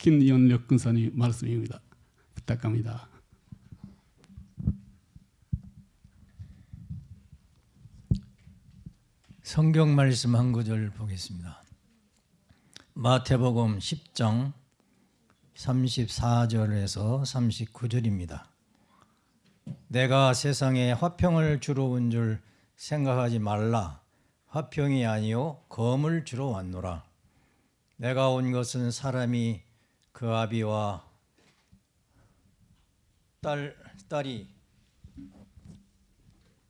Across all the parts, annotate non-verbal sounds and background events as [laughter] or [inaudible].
김연력 근사님 말씀입니다. 부탁합니다. 성경 말씀 한 구절 보겠습니다. 마태복음 10장 34절에서 39절입니다. 내가 세상에 화평을 주러 온 줄 생각하지 말라. 화평이 아니요 검을 주러 왔노라. 내가 온 것은 사람이 그 아비와 딸 딸이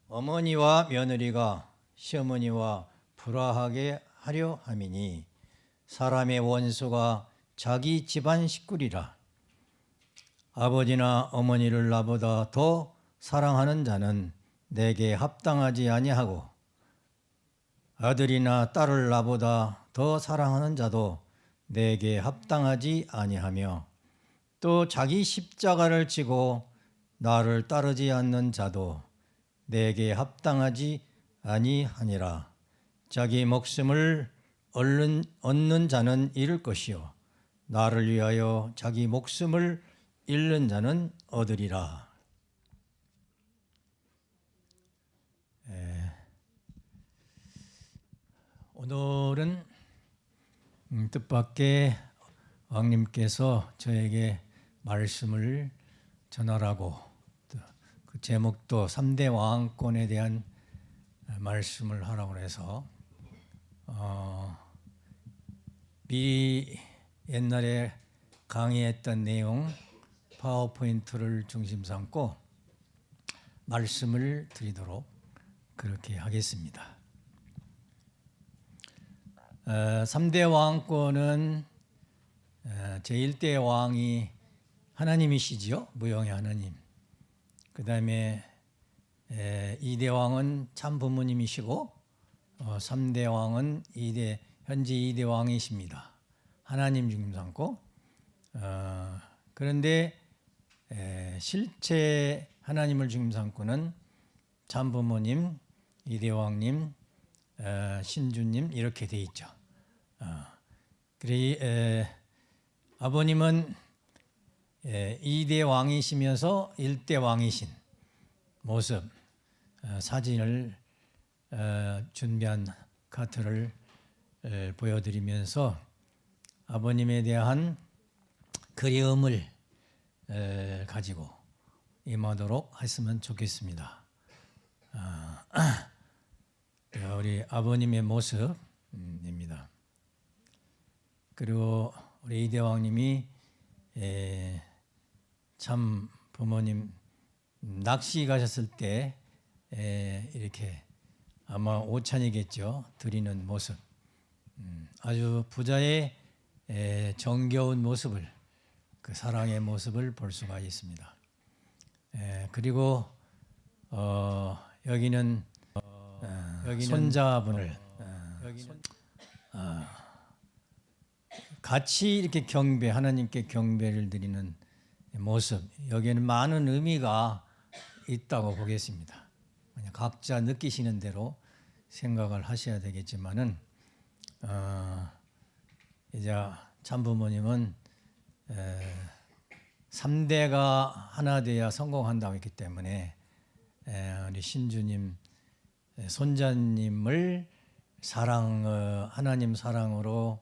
어머니와 며느리가 시어머니와 불화하게 하려 함이니 사람의 원수가 자기 집안 식구리라. 아버지나 어머니를 나보다 더 사랑하는 자는 내게 합당하지 아니하고 아들이나 딸을 나보다 더 사랑하는 자도 내게 합당하지 아니하며 또 자기 십자가를 지고 나를 따르지 않는 자도 내게 합당하지 아니하니라. 자기 목숨을 얻는, 얻는 자는 잃을 것이요. 나를 위하여 자기 목숨을 잃는 자는 얻으리라. 에, 오늘은 음, 뜻밖의 왕님께서 저에게 말씀을 전하라고 그 제목도 3대 왕권에 대한 말씀을 하라고 해서 어, 미리 옛날에 강의했던 내용 파워포인트를 중심 삼고 말씀을 드리도록 그렇게 하겠습니다. 어, 3대 왕권은 어, 제1대 왕이 하나님이시지요. 무형의 하나님. 그 다음에 2대 왕은 참 부모님이시고 어, 3대 왕은 2대, 현재 2대 왕이십니다. 하나님 중심 삼고 어, 그런데 에, 실제 하나님을 중심 삼고는 참 부모님, 2대 왕님, 어, 신주님 이렇게 돼 있죠. 어, 그래 에, 아버님은 에, 2대 왕이시면서 1대 왕이신 모습 어, 사진을 어, 준비한 카트를 보여드리면서 아버님에 대한 그리움을 가지고 임하도록 했으면 좋겠습니다. 아, [clears throat] 우리 아버님의 모습입니다. 그리고 우리 이대왕님이 참 부모님 낚시 가셨을 때 이렇게 아마 오찬이겠죠. 드리는 모습. 음, 아주 부자의 정겨운 모습을 그 사랑의 모습을 볼 수가 있습니다. 그리고 어, 여기는 어, 여기는 손자분을. 어, 여기는 어, 같이 이렇게 경배 하나님께 경배를 드리는 모습 여기에는 많은 의미가 있다고 보겠습니다. 각자 느끼시는 대로 생각을 하셔야 되겠지만은 어, 이제 참부모님은 에, 3대가 하나 돼야 성공한다고 했기 때문에 에, 우리 신주님 손자님을 사랑 어, 하나님 사랑으로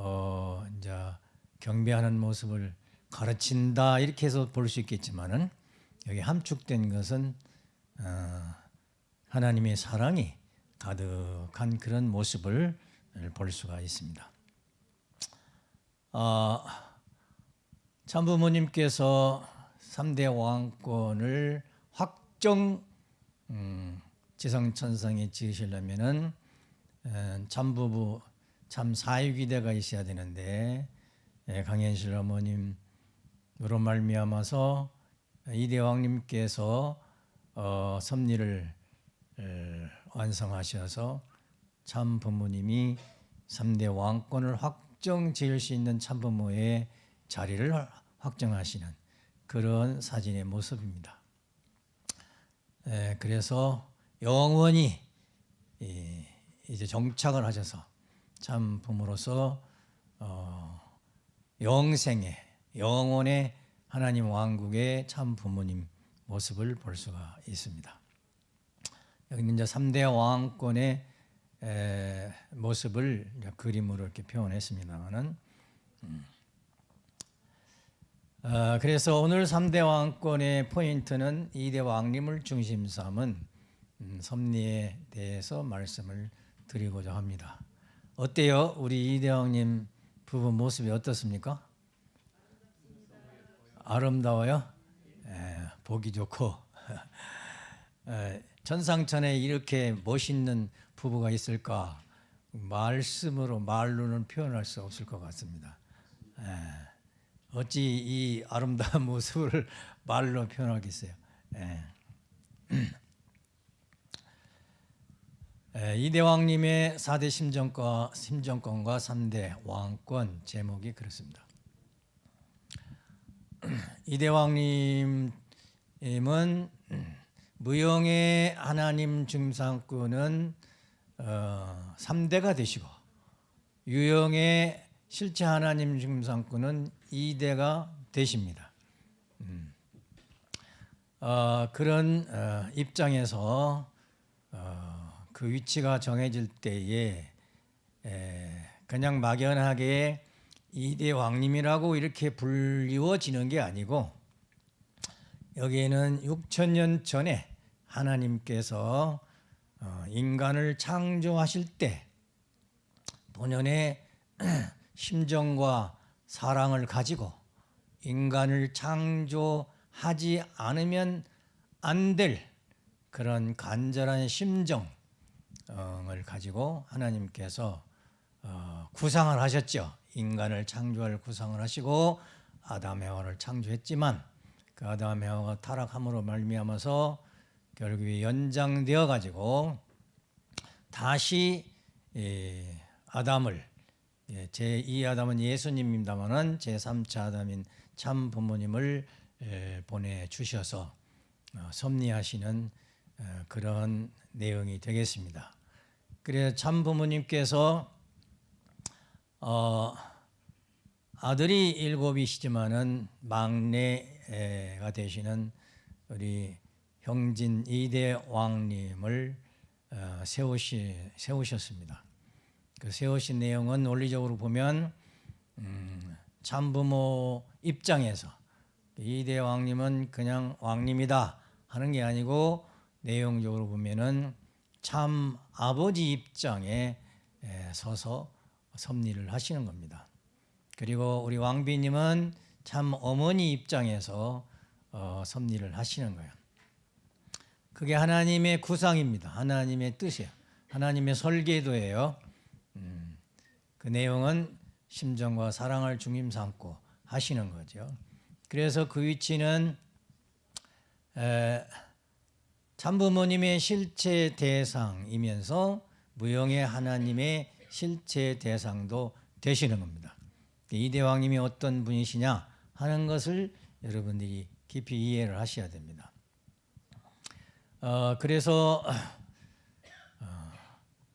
어, 이제 경배하는 모습을 가르친다 이렇게 해서 볼 수 있겠지만은 여기 함축된 것은 어, 하나님의 사랑이 가득한 그런 모습을 볼 수가 있습니다. 어, 참부모님께서 3대 왕권을 확정 음, 지성천상에 지으시려면은 참부부 참 사위기대가 있어야 되는데 예, 강현실 어머님으로 말미암아서 이 대왕님께서 어, 섭리를 완성하셔서 참 부모님이 3대 왕권을 확정 지을 수 있는 참 부모의 자리를 확정하시는 그런 사진의 모습입니다. 그래서 영원히 이제 정착을 하셔서 참 부모로서 어, 영생의 영원의 하나님 왕국의 참 부모님 모습을 볼 수가 있습니다. 여기는 이제 3대 왕권의 에, 모습을 그림으로 이렇게 표현했습니다만은 음. 어, 그래서 오늘 3대 왕권의 포인트는 2대 왕림을 중심 삼은 음, 섭리에 대해서 말씀을 드리고자 합니다. 어때요? 우리 2대 왕님 부부 모습이 어떻습니까? 아름다워요? 에, 보기 좋고 에, [laughs] 천상천에 이렇게 멋있는 부부가 있을까 말씀으로 말로는 표현할 수 없을 것 같습니다. 에, 어찌 이 아름다운 [laughs] 모습을 말로 표현하겠어요? [clears throat] 에. 에, 이대왕님의 4대 심정과 심정권과 3대 왕권 제목이 그렇습니다. [clears throat] 이대왕님은 무용의 하나님 중상권은 어, 3대가 되시고 유영의 실체 하나님 중상권은 2대가 되십니다. 음. 어, 그런 어, 입장에서 어, 그 위치가 정해질 때에 에, 그냥 막연하게 이대 왕님이라고 이렇게 불리워지는 게 아니고 여기에는 6천 년 전에 하나님께서 어, 인간을 창조하실 때 본연의 [clears throat] 심정과 사랑을 가지고 인간을 창조하지 않으면 안 될 그런 간절한 심정 을 가지고 하나님께서 어, 구상을 하셨죠. 인간을 창조할 구상을 하시고 아담 해와를 창조했지만 그 아담 해와가 타락함으로 말미암아서 결국에 연장되어 가지고 다시 예, 아담을 예, 제2 아담은 예수님입니다만은 제3차 아담인 참 부모님을 예, 보내 주셔서 어, 섭리하시는 어, 그런 내용이 되겠습니다. 그래서 참 부모님께서 어, 아들이 일곱이시지만은 막내가 되시는 우리 형진 이대 왕님을 어, 세우시 세우셨습니다. 그 세우신 내용은 논리적으로 보면 음, 참부모 입장에서 이대 왕님은 그냥 왕님이다 하는 게 아니고 내용적으로 보면은 참 아버지 입장에 에, 서서 섭리를 하시는 겁니다. 그리고 우리 왕비님은 참 어머니 입장에서 어, 섭리를 하시는 거예요. 그게 하나님의 구상입니다. 하나님의 뜻이에요. 하나님의 설계도예요. 음, 그 내용은 심정과 사랑을 중심 삼고 하시는 거죠. 그래서 그 위치는 에, 참부모님의 실체 대상이면서 무형의 하나님의 실체 대상도 되시는 겁니다. 이 대왕님이 어떤 분이시냐 하는 것을 여러분들이 깊이 이해를 하셔야 됩니다. 어, 그래서 어,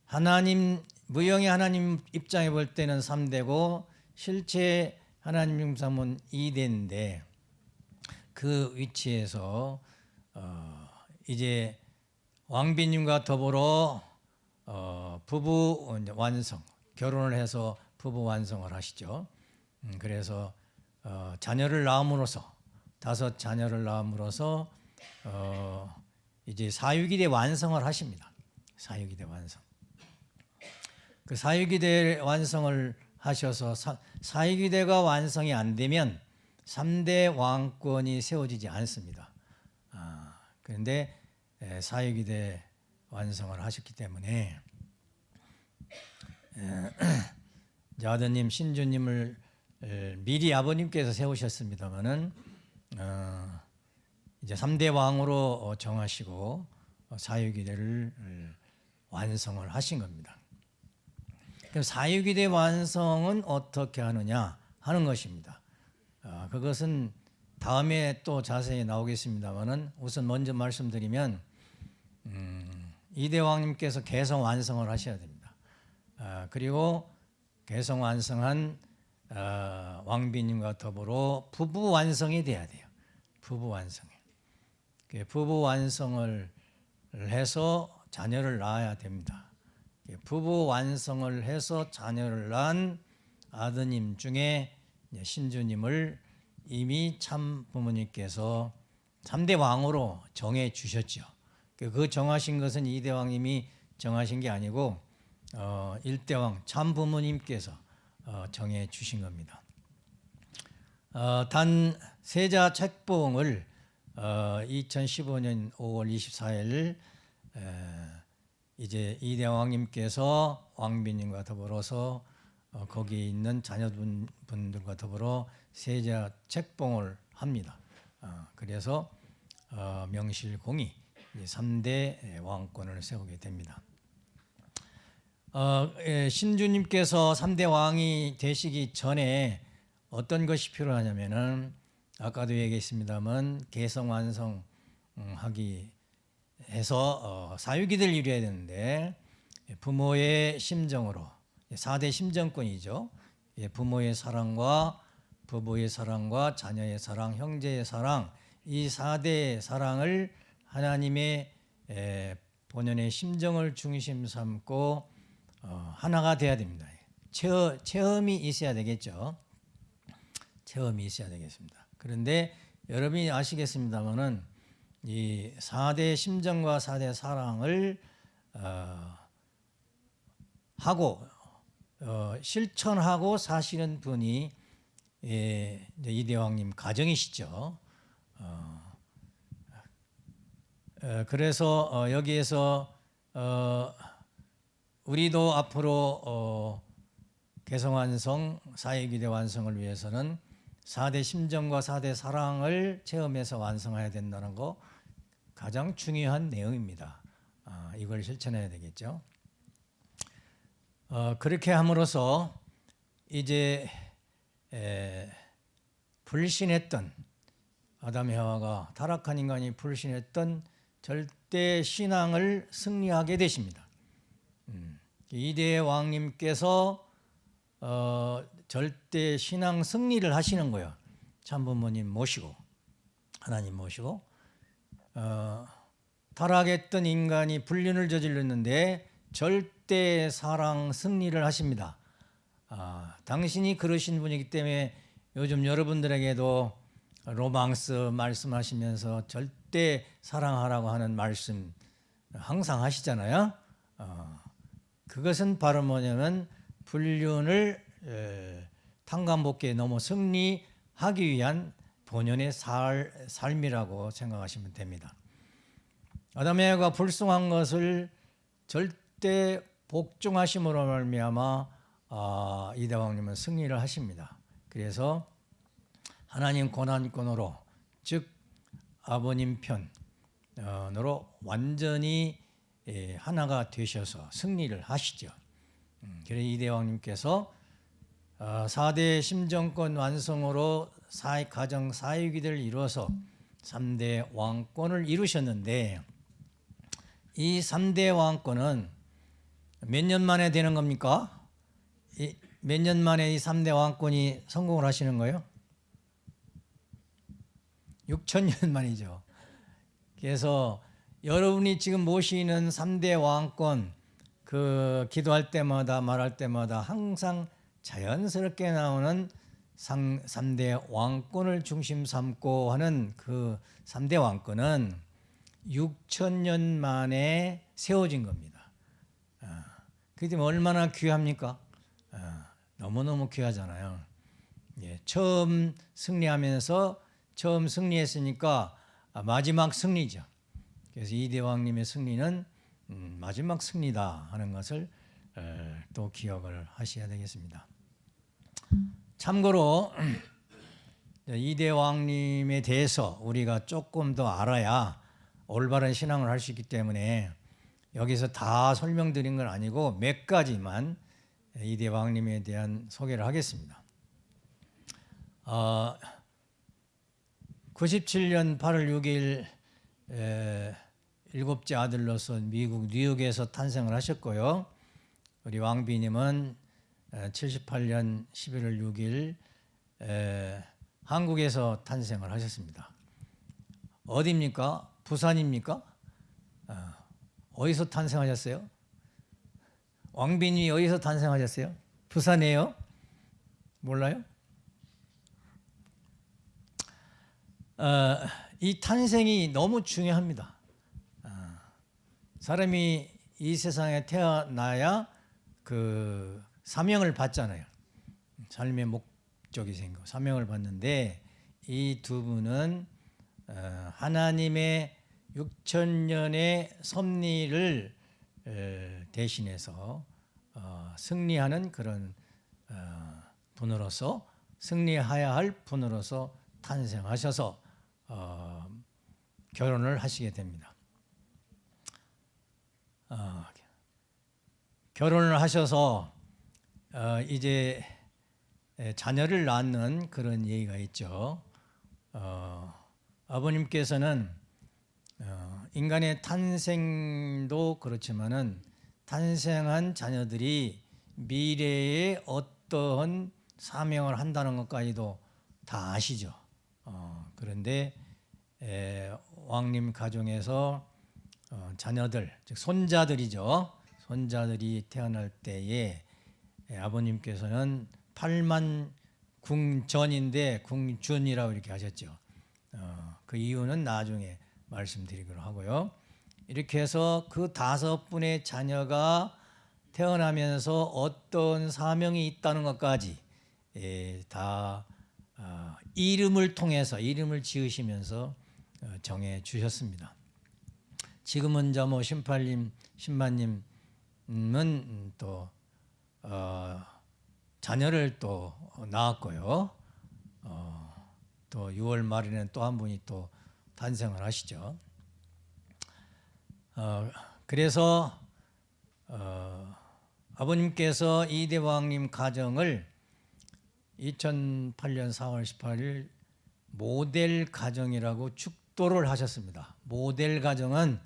하나님 무형의 하나님 입장에 볼 때는 3대고 실체 하나님 중삼은 2대인데 그 위치에서 어, 이제 왕비님과 더불어 어, 부부 완성 결혼을 해서 부부 완성을 하시죠. 음, 그래서 어, 자녀를 낳음으로써 다섯 자녀를 낳음으로써 어, 이제 사유기대 완성을 하십니다. 사유기대 완성. 그 사유기대 완성을 하셔서 사, 사유기대가 완성이 안 되면 3대 왕권이 세워지지 않습니다. 아, 그런데 에, 사유기대 완성을 하셨기 때문에 에, [clears throat] 아드님 신주님을 에, 미리 아버님께서 세우셨습니다마는 어, 이제 3대 왕으로 어, 정하시고 어, 사유기대를 완성을 하신 겁니다. 그럼 사유기대 완성은 어떻게 하느냐 하는 것입니다. 어, 그것은 다음에 또 자세히 나오겠습니다만은 우선 먼저 말씀드리면 음, 이대왕님께서 개성 완성을 하셔야 됩니다. 아, 그리고 개성 완성한 어, 왕비님과 더불어 부부 완성이 돼야 돼요. 부부 완성. 그 부부 완성을 해서 자녀를 낳아야 됩니다. 그 부부 완성을 해서 자녀를 낳은 아드님 중에 신주님을 이미 참 부모님께서 3대 왕으로 정해 주셨죠. 그- 그 정하신 것은 이대 왕님이 정하신 게 아니고 어, 일대 왕 참 부모님께서 어, 정해 주신 겁니다. 어, 단 세자 책봉을 어, 2015년 5월 24일 에, 이제 이대 왕님께서 왕비님과 더불어서 어, 거기 있는 자녀분들과 더불어 세자 책봉을 합니다. 어, 그래서 어, 명실공히 3대 왕권을 세우게 됩니다. 어, 예, 신주님께서 3대 왕이 되시기 전에 어떤 것이 필요하냐면은 아까도 얘기했습니다만 개성 완성하기 해서 어, 사유기를 이루어야 되는데 부모의 심정으로 4대 심정권이죠. 예, 부모의 사랑과 부부의 사랑과 자녀의 사랑, 형제의 사랑 이 4대 사랑을 하나님의 에, 본연의 심정을 중심 삼고 어, 하나가 돼야 됩니다. 체험, 체험 이 있어야 되겠죠. 체험이 있어야 되겠습니다. 그런데 여러분이 아시겠습니다만은 이 4대 심정과 4대 사랑을 어, 하고 어, 실천하고 사시는 분이 예, 이대왕님 가정이시죠. 어, 어, 그래서 어, 여기에서 어, 우리도 앞으로 어, 개성완성 사회기대 완성을 위해서는 4대 심정과 4대 사랑을 체험해서 완성해야 된다는 거 가장 중요한 내용입니다. 아, 이걸 실천해야 되겠죠. 어, 그렇게 함으로써 이제 에, 불신했던 아담 해와가 타락한 인간이 불신했던 절대 신앙을 승리하게 되십니다. 음, 이대 왕님께서 어, 절대 신앙 승리를 하시는 거예요. 참부모님 모시고 하나님 모시고 어, 타락했던 인간이 불륜을 저질렀는데 절대 사랑 승리를 하십니다. 아, 당신이 그러신 분이기 때문에 요즘 여러분들에게도 로망스 말씀하시면서 절대 사랑하라고 하는 말씀 항상 하시잖아요. 어, 그것은 바로 뭐냐면 불륜을 에, 탕감복기에 넘어 승리하기 위한 본연의 살, 삶이라고 생각하시면 됩니다. 아담에가 불순한 것을 절대 복종하심으로 말미암아 아, 이대왕님은 승리를 하십니다. 그래서 하나님 고난권으로 즉 아버님 편으로 완전히 예, 하나가 되셔서 승리를 하시죠. 음, 그래서 이대왕님께서 어, 4대 심정권 완성으로 사회 가정 사회기를 이루어서 3대 왕권을 이루셨는데 이 3대 왕권은 몇 년 만에 되는 겁니까? 몇 년 만에 이 3대 왕권이 성공을 하시는 거예요? 6천 년 만이죠. 그래서 여러분이 지금 모시는 3대 왕권 그 기도할 때마다 말할 때마다 항상 자연스럽게 나오는 상, 3대 왕권을 중심 삼고 하는 그 3대 왕권은 6천 년 만에 세워진 겁니다. 아, 그게 얼마나 귀합니까? 아, 너무너무 귀하잖아요. 예, 처음 승리하면서 처음 승리했으니까 아, 마지막 승리죠. 그래서 이 대왕님의 승리는 음, 마지막 승리다 하는 것을 에, 또 기억을 하셔야 되겠습니다. 참고로 [clears throat] 이 대왕님에 대해서 우리가 조금 더 알아야 올바른 신앙을 할 수 있기 때문에 여기서 다 설명드린 건 아니고 몇 가지만 이대왕님에 대한 소개를 하겠습니다. 어, 97년 8월 6일 에, 일곱째 아들로서 미국 뉴욕에서 탄생을 하셨고요. 우리 왕비님은 78년 11월 6일 에, 한국에서 탄생을 하셨습니다. 어디입니까? 부산입니까? 아, 어디서 탄생하셨어요? 왕빈이 어디서 탄생하셨어요? 부산이에요? 몰라요? 어, 이 탄생이 너무 중요합니다. 아, 사람이 이 세상에 태어나야 그 사명을 받잖아요. 삶의 목적이 생기고 사명을 받는데 이 두 분은 어, 하나님의 6천 년의 섭리를 에, 대신해서 어, 승리하는 그런 어, 분으로서 승리해야 할 분으로서 탄생하셔서 어, 결혼을 하시게 됩니다. 어, 결혼을 하셔서 어, 이제 에, 자녀를 낳는 그런 얘기가 있죠. 어, 아버님께서는 어, 인간의 탄생도 그렇지만은 탄생한 자녀들이 미래에 어떠한 사명을 한다는 것까지도 다 아시죠. 어, 그런데 에, 왕님 가정에서 어, 자녀들, 즉 손자들이죠. 손자들이 태어날 때에 에, 아버님께서는 8만 궁전인데 궁준이라고 이렇게 하셨죠. 어, 그 이유는 나중에 말씀드리기로 하고요. 이렇게 해서 그 다섯 분의 자녀가 태어나면서 어떤 사명이 있다는 것까지 예, 다 어, 이름을 통해서 이름을 지으시면서 어, 정해 주셨습니다. 지금은 저뭐 신팔님, 신마님은 또 어, 자녀를 또 낳았고요. 어, 또 6월 말에는 또 한 분이 또 탄생을 하시죠. 어, 그래서 어, 아버님께서 이대왕님 가정을 2008년 4월 18일 모델 가정이라고 축도를 하셨습니다. 모델 가정은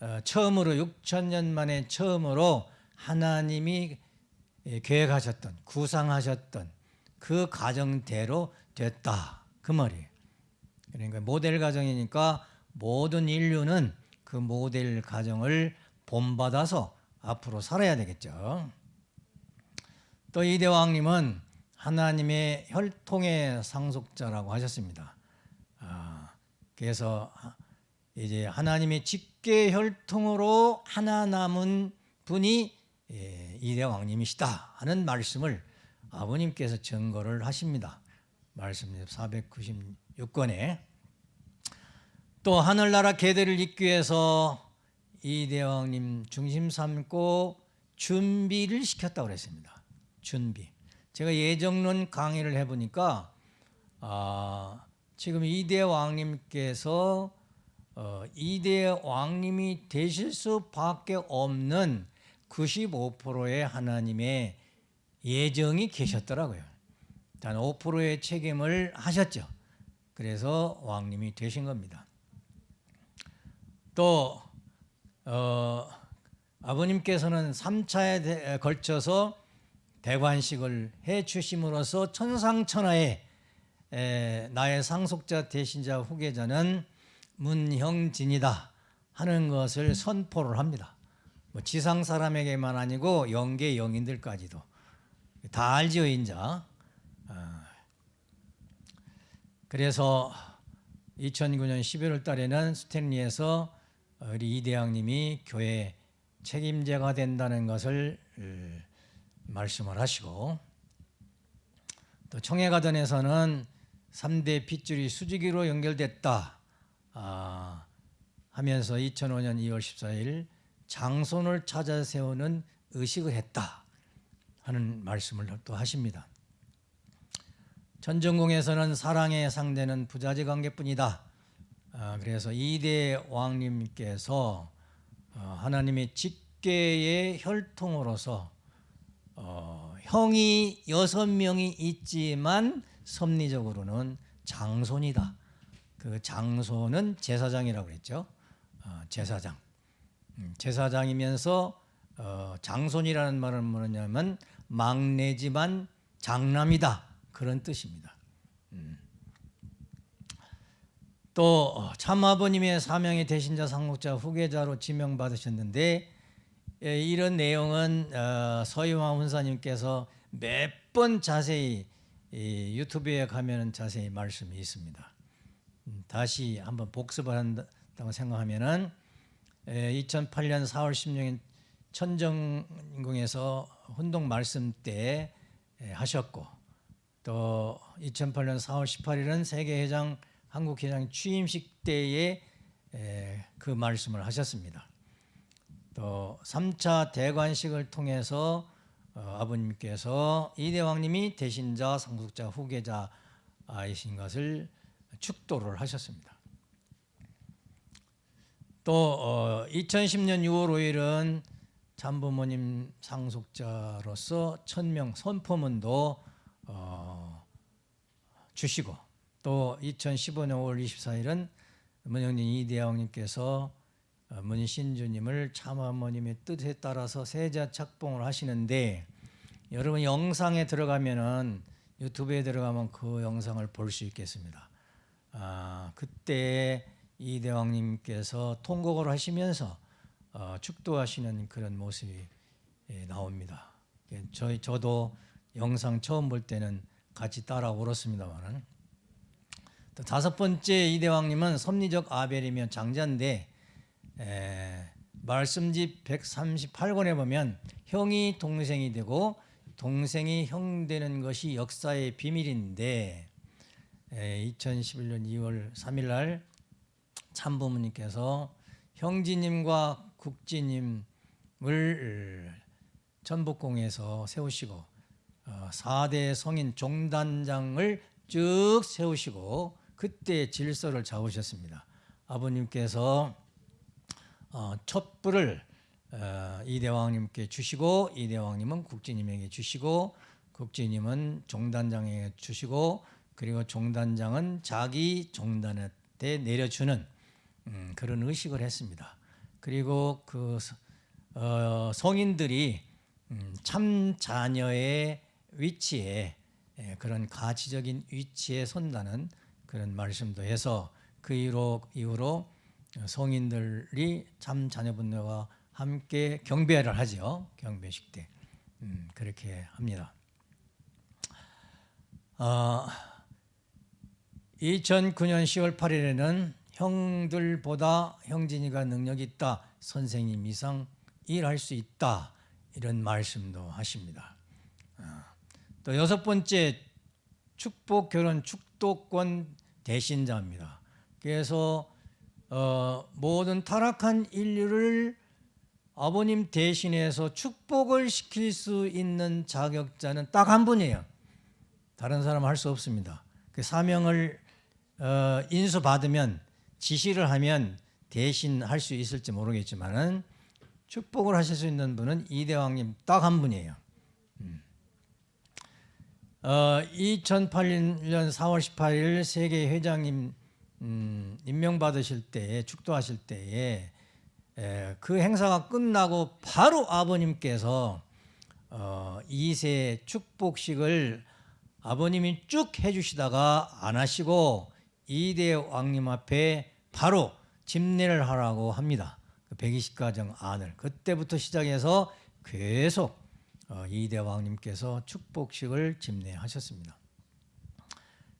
어, 처음으로 6천 년 만에 처음으로 하나님이 예, 계획하셨던 구상하셨던 그 가정대로 됐다 그 말이에요. 그러니까 모델 가정이니까 모든 인류는 그 모델 가정을 본받아서 앞으로 살아야 되겠죠. 또 이대왕님은 하나님의 혈통의 상속자라고 하셨습니다. 아, 그래서 이제 하나님의 직계 혈통으로 하나 남은 분이 예, 이대왕님이시다 하는 말씀을 아버님께서 증거를 하십니다. 말씀 496권에 또 하늘나라 계대를 잇기 위해서 이 대왕님 중심 삼고 준비를 시켰다고 그랬습니다. 준비. 제가 예정론 강의를 해보니까 아, 지금 이대 왕님께서 어, 이대 왕님이 되실 수밖에 없는 95%의 하나님의 예정이 계셨더라고요. 단 5%의 책임을 하셨죠. 그래서 왕님이 되신 겁니다. 또 어, 아버님께서는 3차에 걸쳐서 대관식을 해 주심으로써 천상천하에 에, 나의 상속자 대신자 후계자는 문형진이다 하는 것을 선포를 합니다. 뭐 지상 사람에게만 아니고 영계 영인들까지도 다 알지요 인자. 아, 그래서 2009년 11월 달에는 스탠리에서 우리 이 대왕님이 교회 책임자가 된다는 것을 어, 말씀을 하시고 또 청해가전에서는 3대 핏줄이 수직으로 연결됐다 아, 하면서 2005년 2월 14일 장손을 찾아 세우는 의식을 했다 하는 말씀을 또 하십니다. 전전공에서는 사랑의 상대는 부자지 관계뿐이다. 아, 그래서 이대 왕님께서 어, 하나님의 직계의 혈통으로서 어, 형이 여섯 명이 있지만 섭리적으로는 장손이다. 그 장손은 제사장이라고 그랬죠. 어, 제사장. 음, 제사장이면서 어, 장손이라는 말은 뭐냐면 막내지만 장남이다 그런 뜻입니다. 음. 또 어, 참아버님의 사명의 대신자 상속자 후계자로 지명받으셨는데 예, 이런 내용은 어, 서희왕 훈사님께서 몇 번 자세히 이 유튜브에 가면은 자세히 말씀이 있습니다. 음, 다시 한번 복습을 한다고 생각하면 은 2008년 4월 16일 천정궁에서 훈동 말씀 때 예, 하셨고 또 2008년 4월 18일은 세계회장 한국 회장 취임식 때에 에, 그 말씀을 하셨습니다. 또 3차 대관식을 통해서 어, 아버님께서 이 대왕님이 대신자, 상속자, 후계자이신 것을 축도를 하셨습니다. 또 어, 2010년 6월 5일은 참부모님 상속자로서 천명 선포문도 어, 주시고 또 2015년 5월 24일은 문영진 이대왕님께서 어, 문신주님을 참어머님의 뜻에 따라서 세자 착봉을 하시는데 여러분 영상에 들어가면은 유튜브에 들어가면 그 영상을 볼 수 있겠습니다. 아, 그때 이대왕님께서 통곡을 하시면서 어, 축도하시는 그런 모습이 예, 나옵니다. 예, 저희 저도 영상 처음 볼 때는 같이 따라 울었습니다만은 또 다섯 번째 이 대왕님은 섭리적 아벨이며 장자인데 에, 말씀집 138권에 보면 형이 동생이 되고 동생이 형 되는 것이 역사의 비밀인데 에, 2011년 2월 3일 날 참부모님께서 형제님과 국지님을 전북공에서 세우시고 어, 4대 성인 종단장을 쭉 세우시고 그때 질서를 잡으셨습니다. 아버님께서 어, 촛불을 어, 이대왕님께 주시고 이대왕님은 국지님에게 주시고 국지님은 종단장에게 주시고 그리고 종단장은 자기 종단한테 내려주는 음, 그런 의식을 했습니다. 그리고 그 어, 성인들이 음, 참 자녀의 위치에 예, 그런 가치적인 위치에 선다는 그런 말씀도 해서 그 이후로, 이후로 성인들이 참 자녀분들과 함께 경배를 하죠. 경배식 때 음, 그렇게 합니다. 어, 2009년 10월 8일에는 형들보다 형진이가 능력이 있다. 선생님 이상 일할 수 있다. 이런 말씀도 하십니다. 어, 또 여섯 번째 축복 결혼 축 도권 대신자입니다. 그래서 어, 모든 타락한 인류를 아버님 대신해서 축복을 시킬 수 있는 자격자는 딱 한 분이에요. 다른 사람 할 수 없습니다. 그 사명을 어, 인수받으면 지시를 하면 대신 할 수 있을지 모르겠지만은 축복을 하실 수 있는 분은 이대왕님 딱 한 분이에요. 음. 어, 2008년 4월 18일 세계 회장님 음, 임명받으실 때에 축도하실 때에 에, 그 행사가 끝나고 바로 아버님께서 어, 2세 축복식을 아버님이 쭉 해주시다가 안 하시고 이대 왕님 앞에 바로 집례를 하라고 합니다. 그 120가정 안을 그때부터 시작해서 계속 어, 이대 왕님께서 축복식을 집례하셨습니다.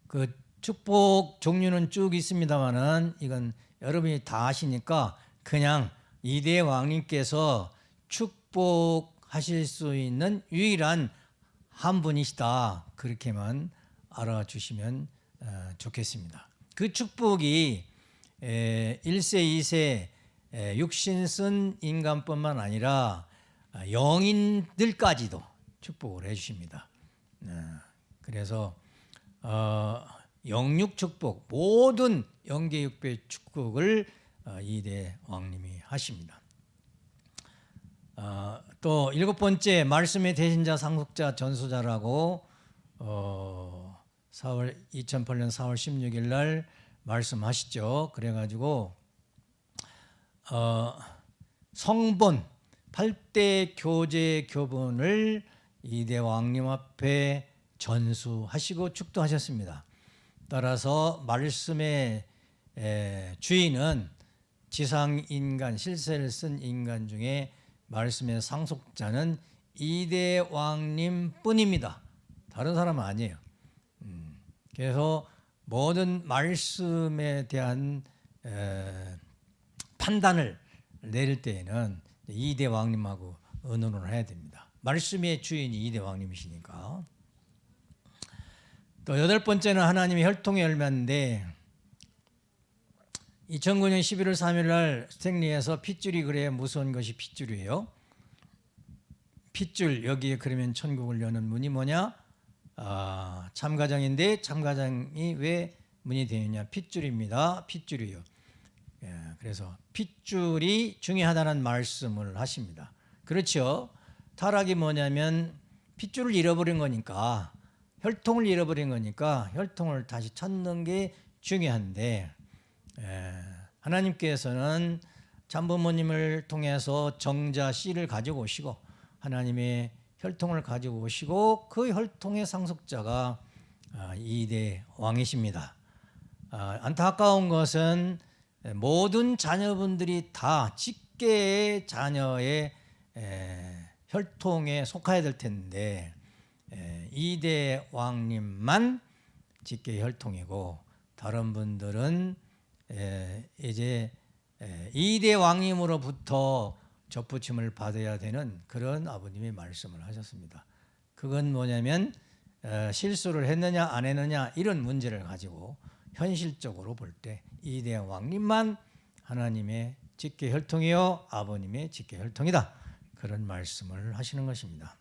그 축복 종류는 쭉 있습니다만은 이건 여러분이 다 아시니까 그냥 이대 왕님께서 축복하실 수 있는 유일한 한 분이시다 그렇게만 알아주시면 어, 좋겠습니다. 그 축복이 1세, 2세 육신 쓴 인간뿐만 아니라 영인들까지도 축복을 해주십니다. 어, 그래서 어, 영육 축복 모든 영계육배 축복을 어, 이대 왕님이 하십니다. 어, 또 일곱 번째 말씀의 대신자 상속자 전수자라고 어, 4월 2008년 4월 16일 날 말씀하시죠. 그래가지고 어, 성본 8대 교제 교본을 이대 왕님 앞에 전수하시고 축도하셨습니다. 따라서 말씀의 에, 주인은 지상 인간 실세를 쓴 인간 중에 말씀의 상속자는 이대 왕님 뿐입니다. 다른 사람은 아니에요. 음, 그래서 모든 말씀에 대한 에, 판단을 내릴 때에는 이대 왕님하고 의논을 해야 됩니다. 말씀의 주인이 이대 왕님이시니까. 또 여덟 번째는 하나님의 혈통의 열매인데 2009년 11월 3일 날 스탠리에서 핏줄이 그래 무서운 것이 핏줄이에요. 핏줄 여기에 그러면 천국을 여는 문이 뭐냐? 아, 참가장인데 참가장이 왜 문이 되느냐? 핏줄입니다. 핏줄이요. 예, 그래서 핏줄이 중요하다는 말씀을 하십니다. 그렇죠. 타락이 뭐냐면 핏줄을 잃어버린 거니까 혈통을 잃어버린 거니까 혈통을 다시 찾는 게 중요한데 예, 하나님께서는 참부모님을 통해서 정자 씨를 가지고 오시고 하나님의 혈통을 가지고 오시고 그 혈통의 상속자가 아, 이대 왕이십니다. 아, 안타까운 것은 모든 자녀분들이 다 직계의 자녀의 에, 혈통에 속해야 될 텐데 에, 이대 왕님만 직계 혈통이고 다른 분들은 에, 이제 에, 이대 왕님으로부터 접붙임을 받아야 되는 그런 아버님이 말씀을 하셨습니다. 그건 뭐냐면 어, 실수를 했느냐 안 했느냐 이런 문제를 가지고 현실적으로 볼 때 이대 왕님만 하나님의 직계 혈통이요 아버님의 직계 혈통이다 그런 말씀을 하시는 것입니다.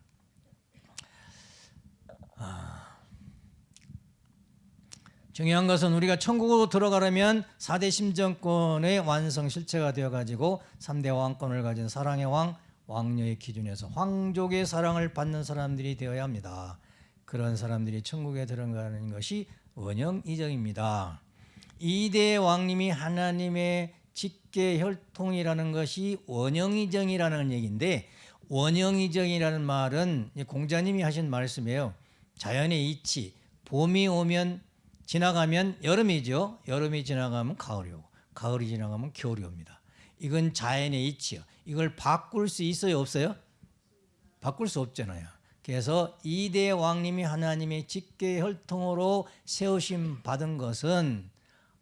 중요한 것은 우리가 천국으로 들어가려면 4대 심정권의 완성 실체가 되어 가지고 3대 왕권을 가진 사랑의 왕 왕녀의 기준에서 황족의 사랑을 받는 사람들이 되어야 합니다. 그런 사람들이 천국에 들어가는 것이 원형 이정입니다. 2대 왕님이 하나님의 직계 혈통이라는 것이 원형 이정이라는 얘기인데 원형 이정이라는 말은 공자님이 하신 말씀이에요. 자연의 이치 봄이 오면 지나가면 여름이죠. 여름이 지나가면 가을이 오고 가을이 지나가면 겨울이 옵니다. 이건 자연의 이치요. 이걸 바꿀 수 있어요, 없어요? 바꿀 수 없잖아요. 그래서 이대 왕님이 하나님의 직계 혈통으로 세우심 받은 것은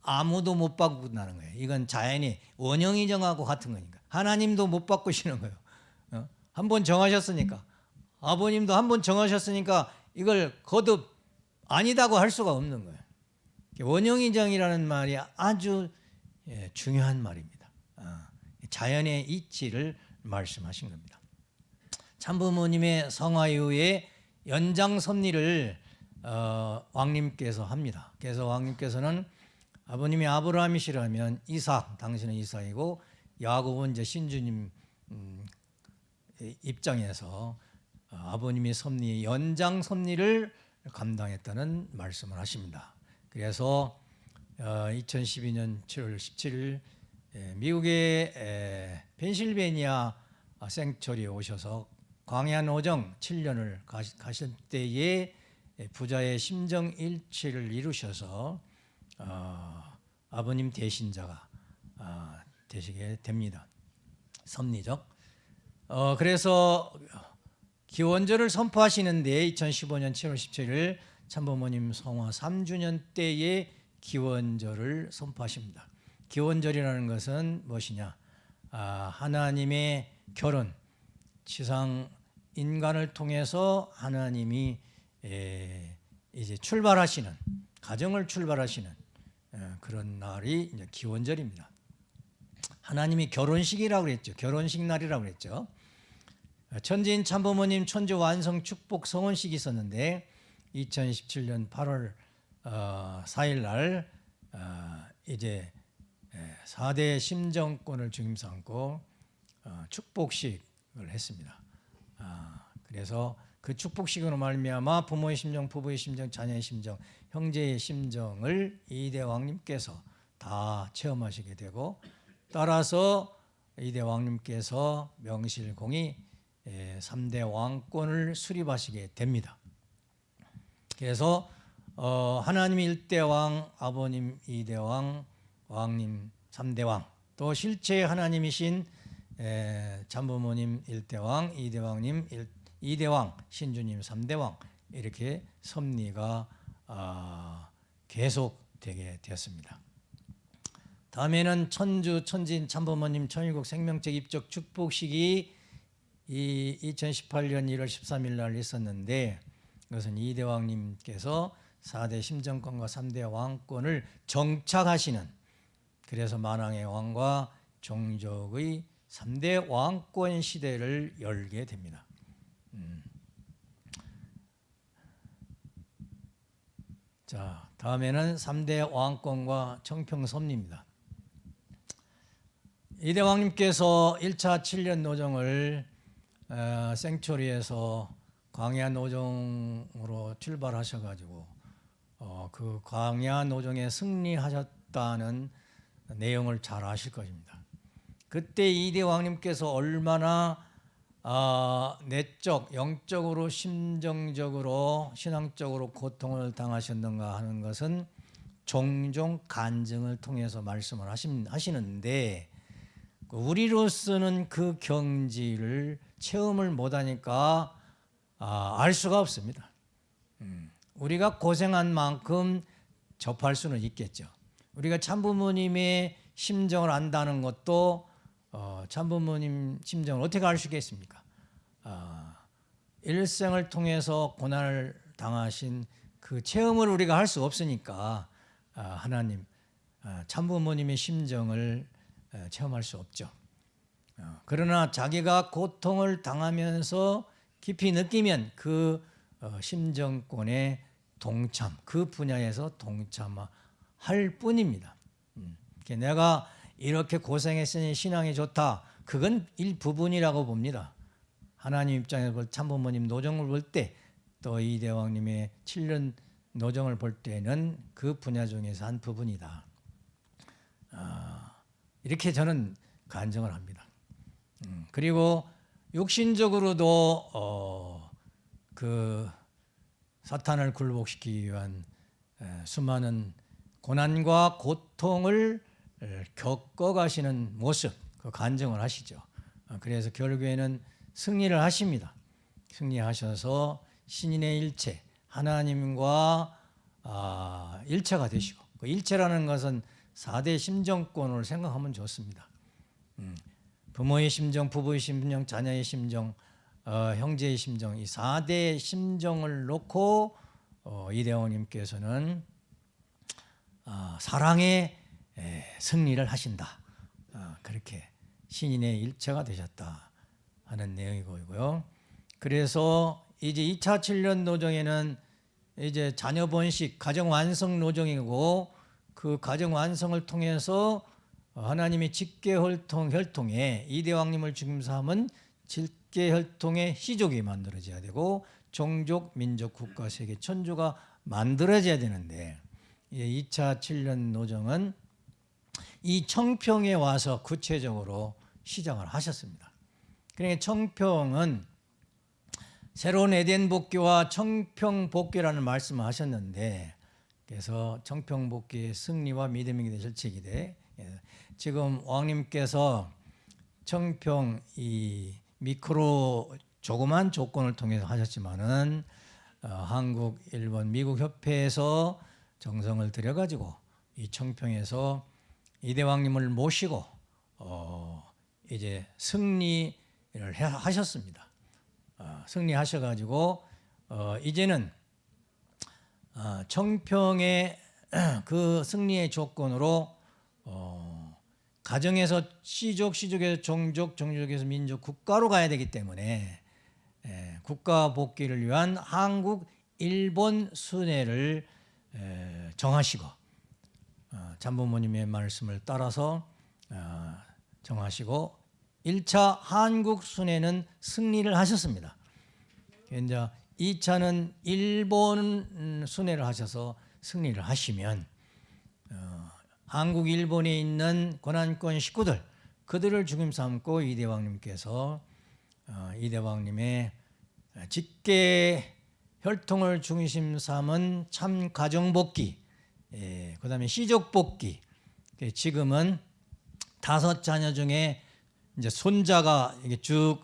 아무도 못 바꾼다는 거예요. 이건 자연이 원형이 정하고 같은 거니까. 하나님도 못 바꾸시는 거예요. 어? 한번 정하셨으니까. 아버님도 한 번 정하셨으니까 이걸 거듭 아니다고 할 수가 없는 거예요. 원형이정이라는 말이 아주 예, 중요한 말입니다. 아, 자연의 이치를 말씀하신 겁니다. 참부모님의 성화 이후에 연장 섭리를 어, 왕님께서 합니다. 그래서 왕님께서는 아버님이 아브라함이시라면 이삭, 당신은 이삭이고 야곱은 이제 신주님 음, 입장에서 어, 아버님의 섭리 연장 섭리를 감당했다는 말씀을 하십니다. 그래서 2012년 7월 17일 미국의 펜실베니아 생처리에 오셔서 광야한 오정 7년을 가실 때에 부자의 심정 일치를 이루셔서 어, 아버님 대신자가 어, 되시게 됩니다. 섭리적. 어, 그래서 기원절을 선포하시는데 2015년 7월 17일 참부모님 성화 3주년 때에 기원절을 선포하십니다. 기원절이라는 것은 무엇이냐? 아, 하나님의 결혼, 지상 인간을 통해서 하나님이 에, 이제 출발하시는 가정을 출발하시는 에, 그런 날이 이제 기원절입니다. 하나님이 결혼식이라고 그랬죠. 결혼식 날이라고 그랬죠. 천지인 참부모님 천주 완성 축복 성원식이 있었는데 2017년 8월 어, 4일 날 어, 이제 4대 심정권을 중심 삼고 어, 축복식을 했습니다. 아, 그래서 그 축복식으로 말미암아 부모의 심정, 부부의 심정, 자녀의 심정, 형제의 심정을 이대 왕님께서 다 체험하시게 되고 따라서 이대 왕님께서 명실공히 예, 3대 왕권을 수립하시게 됩니다. 그래서 어, 하나님 일대 왕, 아버님 이대 왕, 왕님 삼대 왕, 또 실제 하나님이신 에, 참부모님 일대 왕, 이대 왕님 일- 이대 왕, 신주님 삼대 왕 이렇게 섭리가 아, 계속되게 되었습니다. 다음에는 천주 천진 참부모님 천일국 생명적 입적 축복식이 이 2018년 1월 13일 날 있었는데 그것은 이대 왕님께서 4대 심정권과 3대 왕권을 정착하시는 그래서 만왕의 왕과 종족의 3대 왕권 시대를 열게 됩니다. 음. 자, 다음에는 3대 왕권과 청평섭리입니다. 이대 왕님께서 1차 7년 노정을 어, 생초리에서 광야 노정으로 출발하셔가지고 어, 그 광야 노정에 승리하셨다는 내용을 잘 아실 것입니다. 그때 이대 왕님께서 얼마나 아, 내적, 영적으로, 심정적으로, 신앙적으로 고통을 당하셨는가 하는 것은 종종 간증을 통해서 말씀을 하시는데 우리로서는 그 경지를 체험을 못하니까 아, 알 수가 없습니다. 음, 우리가 고생한 만큼 접할 수는 있겠죠. 우리가 참부모님의 심정을 안다는 것도 어, 참부모님 심정을 어떻게 알 수 있겠습니까? 아, 일생을 통해서 고난을 당하신 그 체험을 우리가 할 수 없으니까 아, 하나님 아, 참부모님의 심정을 에, 체험할 수 없죠. 어, 그러나 자기가 고통을 당하면서 깊이 느끼면 그 어, 심정권의 동참, 그 분야에서 동참할 뿐입니다. 음, 내가 이렇게 고생했으니 신앙이 좋다. 그건 일부분이라고 봅니다. 하나님 입장에서 볼 참부모님 노정을 볼 때 또 이 대왕님의 7년 노정을 볼 때는 그 분야 중에서 한 부분이다. 아, 이렇게 저는 간증을 합니다. 음, 그리고 육신적으로도 어, 그 사탄을 굴복시키기 위한 에, 수많은 고난과 고통을 에, 겪어가시는 모습, 그 간증을 하시죠. 어, 그래서 결국에는 승리를 하십니다. 승리하셔서 신인의 일체, 하나님과 아, 일체가 되시고 그 일체라는 것은 4대 심정권을 생각하면 좋습니다. 음, 부모의 심정, 부부의 심정, 자녀의 심정, 어, 형제의 심정 이 4대 심정을 놓고 어, 이대원님께서는 아, 사랑의 에, 승리를 하신다. 아, 그렇게 신인의 일체가 되셨다 하는 내용이 보이고요. 그래서 이제 2차 7년 노정에는 이제 자녀 번식, 가정 완성 노정이고 그 가정 완성을 통해서 하나님의 직계 혈통 혈통에 이대왕님을 중심삼은 직계 혈통의 희족이 만들어져야 되고 종족, 민족, 국가, 세계, 천주가 만들어져야 되는데 2차 7년 노정은 이 청평에 와서 구체적으로 시작을 하셨습니다. 그러니까 청평은 새로운 에덴 복귀와 청평 복귀라는 말씀을 하셨는데 그래서 청평 복귀의 승리와 믿음이 되실 책이되 예, 지금 왕님께서 청평 이 미크로 조그만 조건을 통해서 하셨지만은 어, 한국, 일본, 미국 협회에서 정성을 들여가지고 이 청평에서 이대왕님을 모시고 어, 이제 승리를 해- 하셨습니다. 어, 승리하셔가지고 어, 이제는 어, 청평의 [clears throat] 그 승리의 조건으로 어, 가정에서 시족, 시족에서 종족, 종족에서 민족, 국가로 가야 되기 때문에 에, 국가 복귀를 위한 한국, 일본 순회를 에, 정하시고 어, 잠부모님의 말씀을 따라서 어, 정하시고 1차 한국 순회는 승리를 하셨습니다. 이제 2차는 일본 음, 순회를 하셔서 승리를 하시면 어, 한국, 일본에 있는 고난권 식구들 그들을 중심 삼고 이대왕님께서 어, 이대왕님의 직계 혈통을 중심 삼은 참 가정복귀, 예, 그 다음에 시족복귀. 예, 지금은 다섯 자녀 중에 이제 손자가 이게 쭉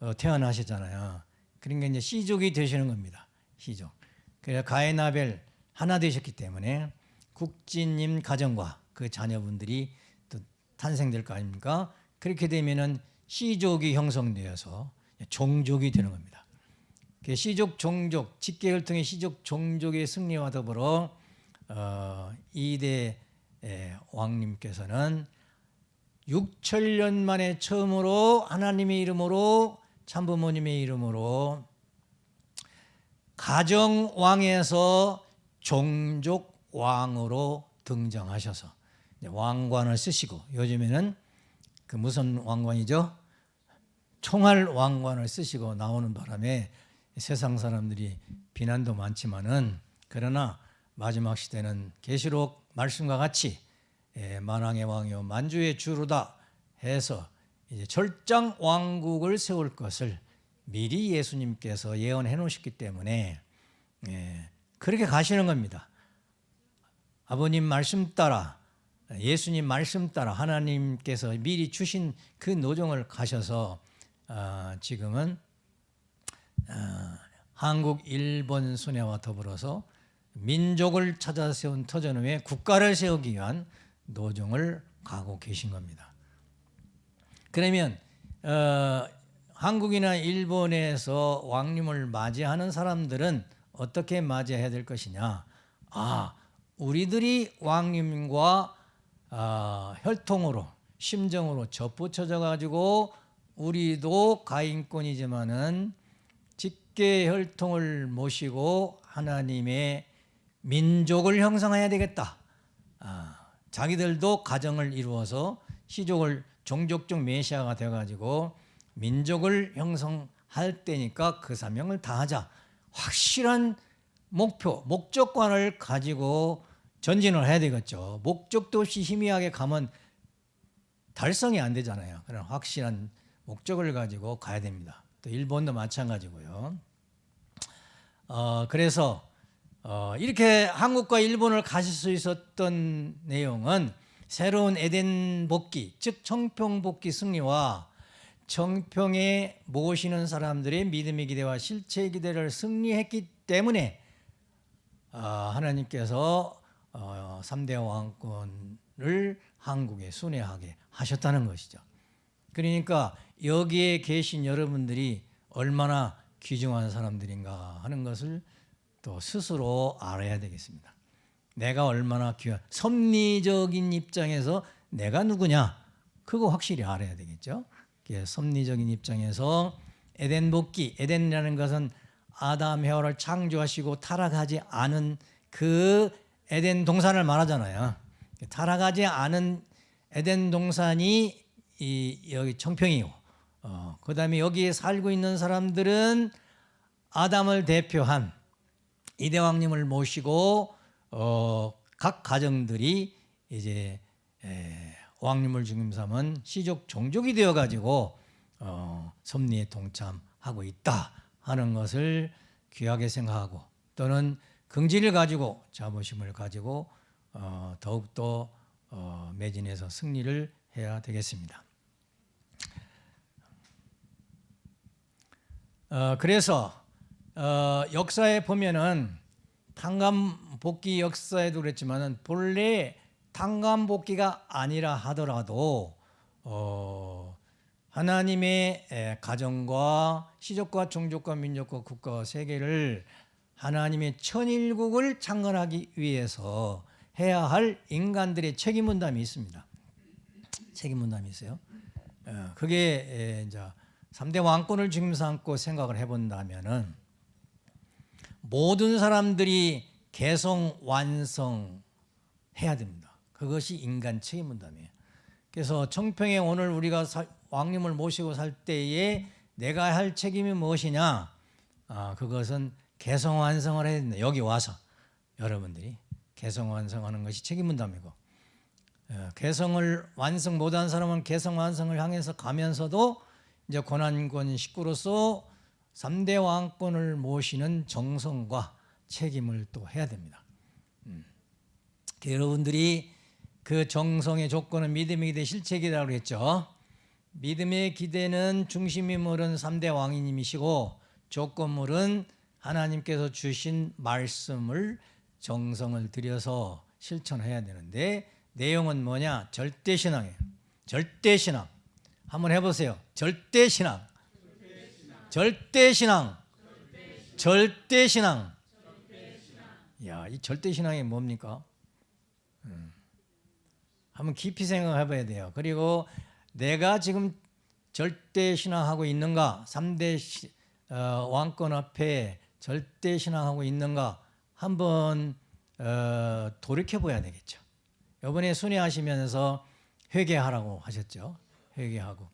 어, 태어나시잖아요. 그러니까 이제 시족이 되시는 겁니다. 시족. 그래서 가에나벨 하나 되셨기 때문에 국진님 가정과 그 자녀분들이 또 탄생될 거 아닙니까? 그렇게 되면은 시족이 형성되어서 종족이 되는 겁니다. 그 시족 종족 직계혈통의 시족 종족의 승리와 더불어 어, 이대 에, 왕님께서는 6천년 만에 처음으로 하나님의 이름으로 참부모님의 이름으로 가정 왕에서 종족 왕으로 등장하셔서 왕관을 쓰시고 요즘에는 그 무슨 왕관이죠? 총알 왕관을 쓰시고 나오는 바람에 세상 사람들이 비난도 많지만은 그러나 마지막 시대는 계시록 말씀과 같이 예, 만왕의 왕이요 만주의 주로다 해서 이제 절장 왕국을 세울 것을 미리 예수님께서 예언해 놓으셨기 때문에 예, 그렇게 가시는 겁니다. 아버님 말씀 따라 예수님 말씀 따라 하나님께서 미리 주신 그 노정을 가셔서 아, 지금은 아, 한국, 일본 순회와 더불어서 민족을 찾아 세운 터전 후에 국가를 세우기 위한 노정을 가고 계신 겁니다. 그러면 어, 한국이나 일본에서 왕님을 맞이하는 사람들은 어떻게 맞이해야 될 것이냐? 아, 우리들이 왕님과 아, 혈통으로 심정으로 접붙여져 가지고 우리도 가인권이지만은 직계 혈통을 모시고 하나님의 민족을 형성해야 되겠다. 아, 자기들도 가정을 이루어서 시족을 종족적 메시아가 되어가지고 민족을 형성할 때니까 그 사명을 다하자. 확실한 목표, 목적관을 가지고 전진을 해야 되겠죠. 목적도 없이 희미하게 가면 달성이 안 되잖아요. 그런 확실한 목적을 가지고 가야 됩니다. 또 일본도 마찬가지고요. 어, 그래서 어, 이렇게 한국과 일본을 가실 수 있었던 내용은 새로운 에덴 복귀, 즉 청평 복귀 승리와 청평에 모시는 사람들의 믿음의 기대와 실체의 기대를 승리했기 때문에 어, 하나님께서 어, 3대 왕권을 한국에 순회하게 하셨다는 것이죠. 그러니까 여기에 계신 여러분들이 얼마나 귀중한 사람들인가 하는 것을 또 스스로 알아야 되겠습니다. 내가 얼마나 귀한 섭리적인 입장에서 내가 누구냐 그거 확실히 알아야 되겠죠. 섭리적인 입장에서 에덴 복귀 에덴이라는 것은 아담 헤어를 창조하시고 타락하지 않은 그 에덴 동산을 말하잖아요. 타락하지 않은 에덴 동산이 이 여기 청평이고, 어, 그다음에 여기에 살고 있는 사람들은 아담을 대표한 이대왕님을 모시고 어, 각 가정들이 이제 에, 왕님을 중심 삼은 시족 종족이 되어 가지고 어, 섭리에 동참하고 있다 하는 것을 귀하게 생각하고 또는 긍지를 가지고 자부심을 가지고 어, 더욱더 어, 매진해서 승리를 해야 되겠습니다. 어, 그래서 어, 역사에 보면은 탕감 복귀 역사에도 그랬지만은 본래 탕감 복귀가 아니라 하더라도 어, 하나님의 에, 가정과 시족과 종족과 민족과 국가와 세계를 하나님의 천일국을 창건하기 위해서 해야 할 인간들의 책임 분담이 있습니다. 책임 분담이 있어요. 어, 그게 에, 이제 3대 왕권을 중심 삼고 생각을 해본다면은 모든 사람들이 개성 완성 해야 됩니다. 그것이 인간 책임 분담이에요. 그래서 청평에 오늘 우리가 사, 왕님을 모시고 살 때에 내가 할 책임이 무엇이냐? 아, 그것은 개성 완성을 해야 된다. 여기 와서 여러분들이 개성 완성하는 것이 책임 분담이고 어, 개성을 완성 못한 사람은 개성 완성을 향해서 가면서도 이제 고난권 식구로서 3대 왕권을 모시는 정성과 책임을 또 해야 됩니다. 음. 여러분들이 그 정성의 조건은 믿음의 기대 실체기라고 그랬죠. 믿음의 기대는 중심인물은 3대 왕이님이시고 조건물은 하나님께서 주신 말씀을 정성을 들여서 실천해야 되는데 내용은 뭐냐? 절대신앙이에요. 절대신앙. 한번 해보세요. 절대신앙. 절대 신앙. 절대 신앙. 야, 이 절대 신앙이 뭡니까? 음. 한번 깊이 생각해 봐야 돼요. 그리고 내가 지금 절대 신앙하고 있는가? 3대 시, 어, 왕권 앞에 절대 신앙하고 있는가? 한번 어, 돌이켜 봐야 되겠죠. 이번에 순회하시면서 회개하라고 하셨죠. 회개하고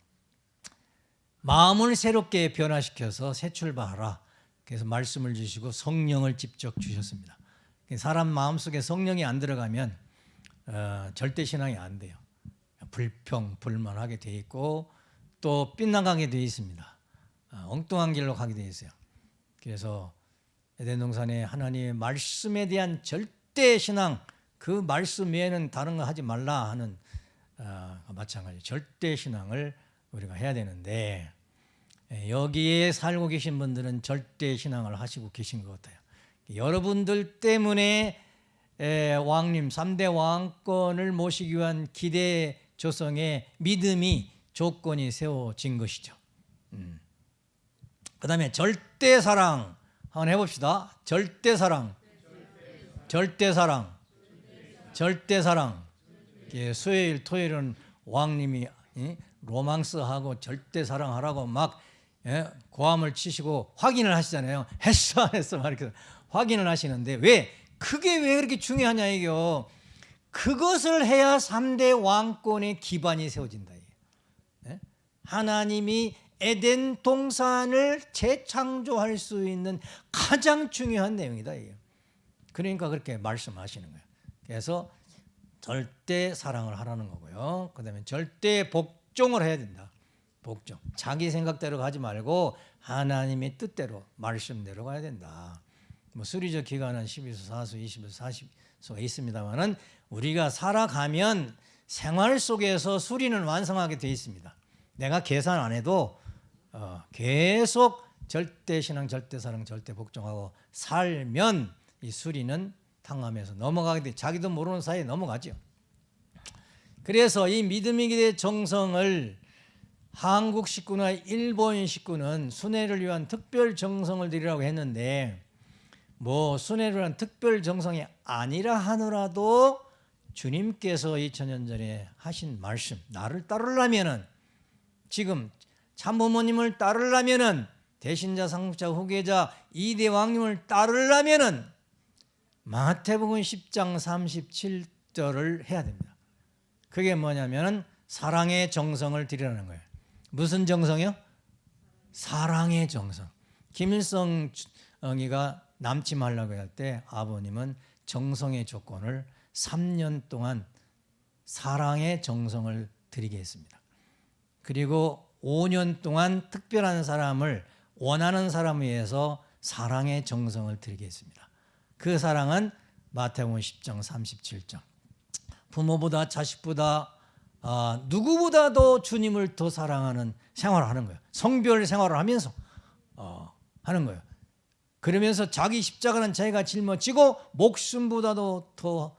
마음을 새롭게 변화시켜서 새 출발하라. 그래서 말씀을 주시고 성령을 직접 주셨습니다. 사람 마음속에 성령이 안 들어가면 어, 절대 신앙이 안 돼요. 불평, 불만하게 돼 있고 또 빗나가게 돼 있습니다. 어, 엉뚱한 길로 가게 돼 있어요. 그래서 에덴 동산에 하나님의 말씀에 대한 절대 신앙 그 말씀 외에는 다른 거 하지 말라 하는 어, 마찬가지 절대 신앙을 우리가 해야 되는데 예, 여기에 살고 계신 분들은 절대 신앙을 하시고 계신 것 같아요. 여러분들 때문에 에, 왕님 3대 왕권을 모시기 위한 기대 조성의 믿음이 조건이 세워진 것이죠. 음. 그 다음에 절대 사랑 한번 해봅시다. 절대 사랑, 절대 사랑, 절대 사랑. 예, 수요일, 토요일은 왕님이 로망스하고 절대 사랑하라고 막 예, 고함을 치시고 확인을 하시잖아요. 했어, 안 했어, 막 이렇게 확인을 하시는데 왜 그게 왜 그렇게 중요하냐 이게요. 그것을 해야 3대 왕권의 기반이 세워진다. 예? 하나님이 에덴 동산을 재창조할 수 있는 가장 중요한 내용이다. 이게. 그러니까 그렇게 말씀하시는 거예요. 그래서 절대 사랑을 하라는 거고요. 그 다음에 절대 복종을 해야 된다. 복종. 자기 생각대로 가지 말고 하나님의 뜻대로 말씀대로 가야 된다. 뭐 수리적 기간은 12수, 4수, 20수, 40수가 있습니다만은 우리가 살아가면 생활 속에서 수리는 완성하게 되어 있습니다. 내가 계산 안 해도 어, 계속 절대 신앙, 절대 사랑, 절대 복종하고 살면 이 수리는 탕감해서 넘어가게 돼. 자기도 모르는 사이에 넘어가죠. 그래서 이 믿음의 기대 정성을 한국 식구나 일본 식구는 순회를 위한 특별 정성을 드리라고 했는데 뭐 순회를 위한 특별 정성이 아니라 하더라도 주님께서 2000년 전에 하신 말씀 나를 따르려면은 지금 참부모님을 따르려면은 대신자 상속자 후계자 이대 왕님을 따르려면은 마태복음 10장 37절을 해야 됩니다. 그게 뭐냐면은 사랑의 정성을 드리라는 거예요. 무슨 정성이요? 사랑의 정성. 김일성이가 남지 말라고 할 때 아버님은 정성의 조건을 3년 동안 사랑의 정성을 드리게 했습니다. 그리고 5년 동안 특별한 사람을 원하는 사람에 의해서 사랑의 정성을 드리게 했습니다. 그 사랑은 마태복음 10장 37장 부모보다 자식보다 아, 누구보다도 주님을 더 사랑하는 생활을 하는 거예요. 성별 생활을 하면서 어, 하는 거예요. 그러면서 자기 십자가는 자기가 짊어지고 목숨보다도 더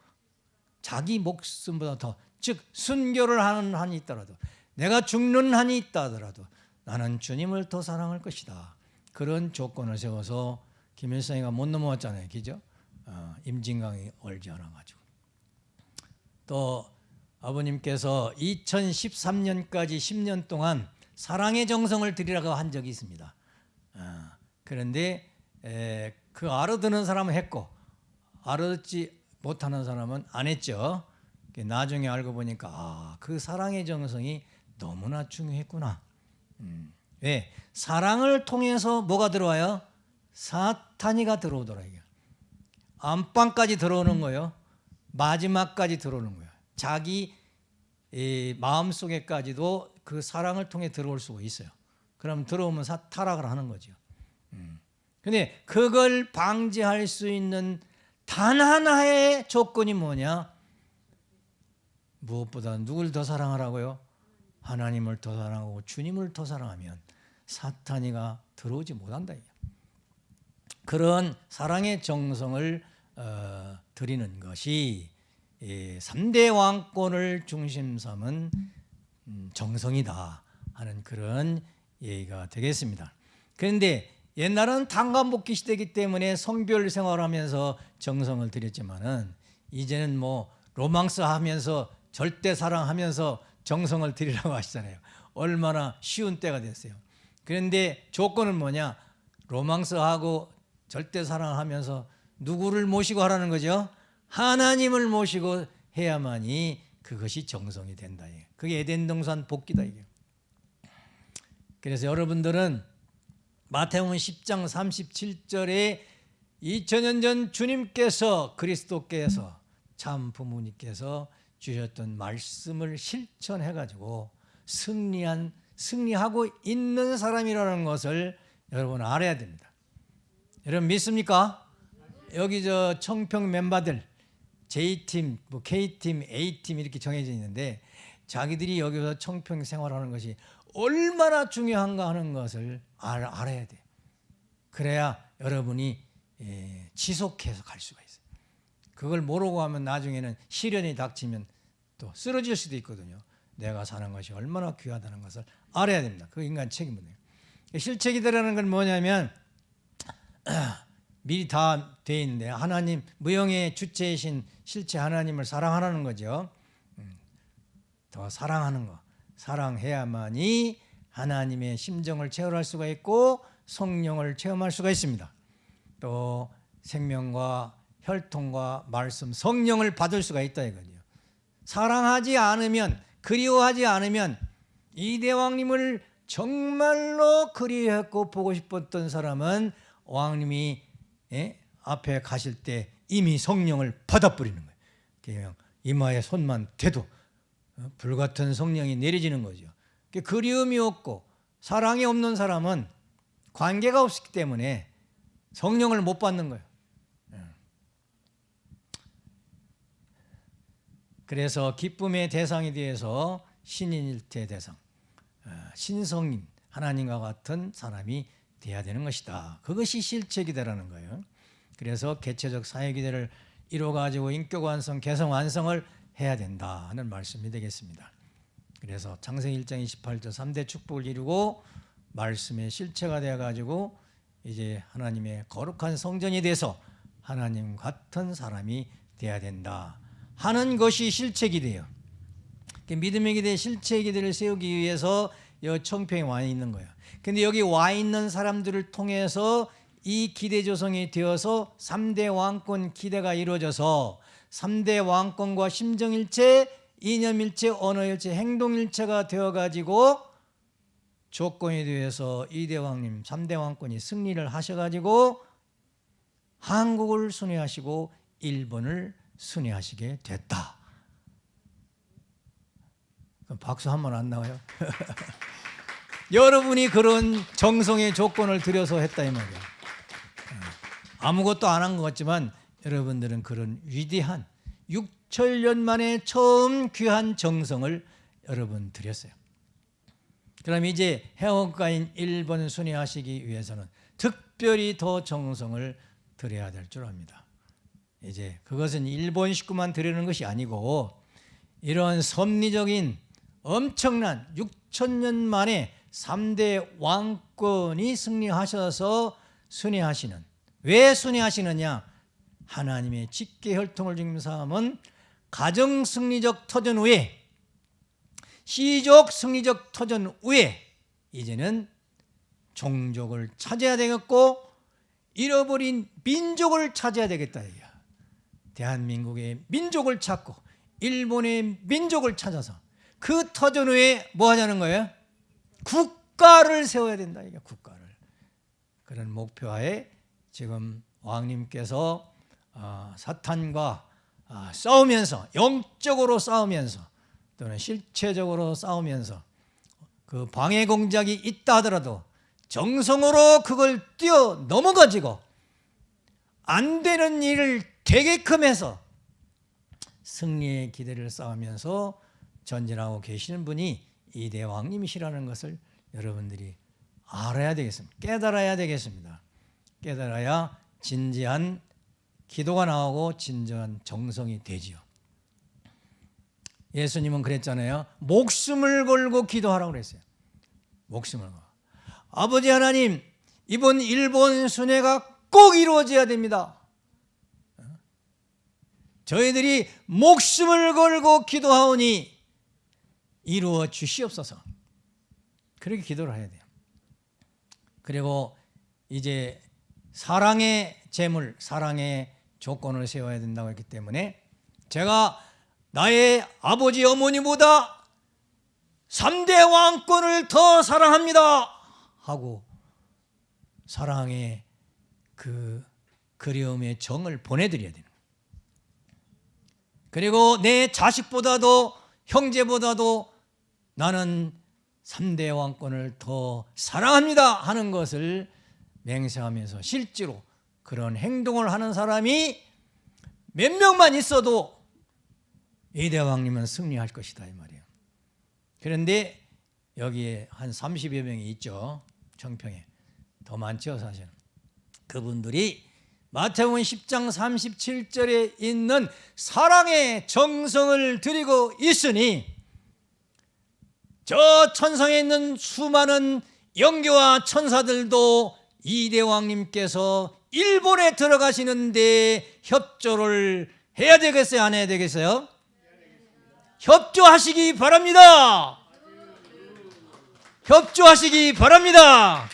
자기 목숨보다 더 즉 순교를 하는 한이 있더라도 내가 죽는 한이 있다더라도 나는 주님을 더 사랑할 것이다. 그런 조건을 세워서 김일성이가 못 넘어왔잖아요. 그죠? 어, 임진강이 얼지 않아가지고. 또 아버님께서 2013년까지 10년 동안 사랑의 정성을 드리라고 한 적이 있습니다. 어, 그런데 에, 그 알아듣는 사람은 했고 알아듣지 못하는 사람은 안 했죠. 나중에 알고 보니까 아, 그 사랑의 정성이 너무나 중요했구나. 음. 왜? 사랑을 통해서 뭐가 들어와요? 사탄이가 들어오더라. 안방까지 들어오는 거예요. 마지막까지 들어오는 거예요. 자기 마음 속에까지도 그 사랑을 통해 들어올 수가 있어요. 그럼 들어오면 사, 타락을 하는 거죠. 음. 근데 그걸 방지할 수 있는 단 하나의 조건이 뭐냐? 무엇보다 누굴 더 사랑하라고요? 하나님을 더 사랑하고 주님을 더 사랑하면 사탄이가 들어오지 못한다. 그런 사랑의 정성을 어, 드리는 것이 이 3대 왕권을 중심 삼은 음, 정성이다 하는 그런 얘기가 되겠습니다. 그런데 옛날은 tan감복귀 시대이기 때문에 성별 생활하면서 정성을 드렸지만은 이제는 뭐 로망스 하면서 절대 사랑하면서 정성을 드리라고 [laughs] 하시잖아요. 얼마나 쉬운 때가 됐어요. 그런데 조건은 뭐냐? 로망스하고 절대 사랑하면서 누구를 모시고 하라는 거죠? 하나님을 모시고 해야만이 그것이 정성이 된다. 그게 에덴 동산 복귀다 이게. 그래서 여러분들은 마태복음 10장 37절에 2000년 전 주님께서 그리스도께서 참 부모님께서 주셨던 말씀을 실천해 가지고 승리한 승리하고 있는 사람이라는 것을 여러분 알아야 됩니다. 여러분 믿습니까? 여기 저 청평 멤버들 J팀, 뭐 K팀, A팀 이렇게 정해져 있는데 자기들이 여기서 청평 생활하는 것이 얼마나 중요한가 하는 것을 알, 알아야 돼. 그래야 여러분이 예, 지속해서 갈 수가 있어요. 그걸 모르고 하면 나중에는 시련이 닥치면 또 쓰러질 수도 있거든요. 내가 사는 것이 얼마나 귀하다는 것을 알아야 됩니다. 그 인간 책임이에요. 실책이라는 건 뭐냐면 미리 다 돼 있는데 하나님 무형의 주체이신 실체 하나님을 사랑하라는 거죠. 음, 더 사랑하는 거. 사랑해야만이 하나님의 심정을 체험할 수가 있고 성령을 체험할 수가 있습니다. 또 생명과 혈통과 말씀, 성령을 받을 수가 있다 이거죠. 사랑하지 않으면 그리워하지 않으면 이 대왕님을 정말로 그리웠고 보고 싶었던 사람은 왕님이 예? 앞에 가실 때 이미 성령을 받아버리는 거예요. 그냥 이마에 손만 대도 어? 불같은 성령이 내려지는 거죠. 그리움이 없고 사랑이 없는 사람은 관계가 없기 때문에 성령을 못 받는 거예요. 예. 그래서 기쁨의 대상이 되어서 신인일체 대상, 어, 신성인 하나님과 같은 사람이 돼야 되는 것이다. 그것이 실체기대라는 거예요. 그래서 개체적 사회기대를 이루어가지고 인격 완성, 개성 완성을 해야 된다 하는 말씀이 되겠습니다. 그래서 창세기 1장 28절 3대 축복을 이루고 말씀의 실체가 되어가지고 이제 하나님의 거룩한 성전이 돼서 하나님 같은 사람이 돼야 된다 하는 것이 실체기 돼요. 믿음의 기대, 실체의 기대를 세우기 위해서 여 청평에 와 있는 거예요. 근데 여기 와 있는 사람들을 통해서 이 기대 조성이 되어서 3대 왕권 기대가 이루어져서 3대 왕권과 심정일체, 이념일체, 언어일체, 행동일체가 되어가지고 조건에 대해서 2대 왕님, 3대 왕권이 승리를 하셔가지고 한국을 순회하시고 일본을 순회하시게 됐다. 박수 한 번 안 나와요? [laughs] 여러분이 그런 정성의 조건을 들여서 했다 이 말이에요. 아무것도 안 한 것 같지만 여러분들은 그런 위대한 6천년 만에 처음 귀한 정성을 여러분 드렸어요. 그럼 이제 해원가인 일본 순회하시기 위해서는 특별히 더 정성을 드려야 될 줄 압니다. 이제 그것은 일본 식구만 드리는 것이 아니고 이런 섭리적인 엄청난 6천년 만에 3대 왕권이 승리하셔서 순회하시는 왜 순회하시느냐 하나님의 직계 혈통을 중심삼은 가정 승리적 터전 후에 시족 승리적 터전 후에 이제는 종족을 찾아야 되겠고 잃어버린 민족을 찾아야 되겠다. 대한민국의 민족을 찾고 일본의 민족을 찾아서 그 터전 후에 뭐 하자는 거예요? 국가를 세워야 된다 이게 국가를 그런 목표하에 지금 왕님께서 아, 사탄과 아, 싸우면서 영적으로 싸우면서 또는 실체적으로 싸우면서 그 방해 공작이 있다 하더라도 정성으로 그걸 뛰어 넘어가지고 안 되는 일을 되게끔 해서 승리의 기대를 쌓으면서 전진하고 계시는 분이 이 대 왕님이시라는 것을 여러분들이 알아야 되겠습니다. 깨달아야 되겠습니다. 깨달아야 진지한 기도가 나오고 진정한 정성이 되지요. 예수님은 그랬잖아요. 목숨을 걸고 기도하라고 그랬어요. 목숨을 걸고. 아버지 하나님, 이번 일본 순회가 꼭 이루어져야 됩니다. 저희들이 목숨을 걸고 기도하오니 이루어 주시옵소서. 그렇게 기도를 해야 돼요. 그리고 이제 사랑의 재물, 사랑의 조건을 세워야 된다고 했기 때문에 제가 나의 아버지 어머니보다 3대 왕권을 더 사랑합니다 하고 사랑의 그 그리움의 정을 보내드려야 되는. 그리고 내 자식보다도 형제보다도 나는 3대 왕권을 더 사랑합니다 하는 것을 맹세하면서 실제로 그런 행동을 하는 사람이 몇 명만 있어도 이대왕님은 승리할 것이다 이 말이에요. 그런데 여기에 한 30여 명이 있죠. 청평에. 더 많죠 사실은. 그분들이 마태복음 10장 37절에 있는 사랑의 정성을 드리고 있으니 저 천상에 있는 수많은 영교와 천사들도 이 대왕님께서 일본에 들어가시는데 협조를 해야 되겠어요? 안 해야 되겠어요? 협조하시기 바랍니다. 협조하시기 바랍니다.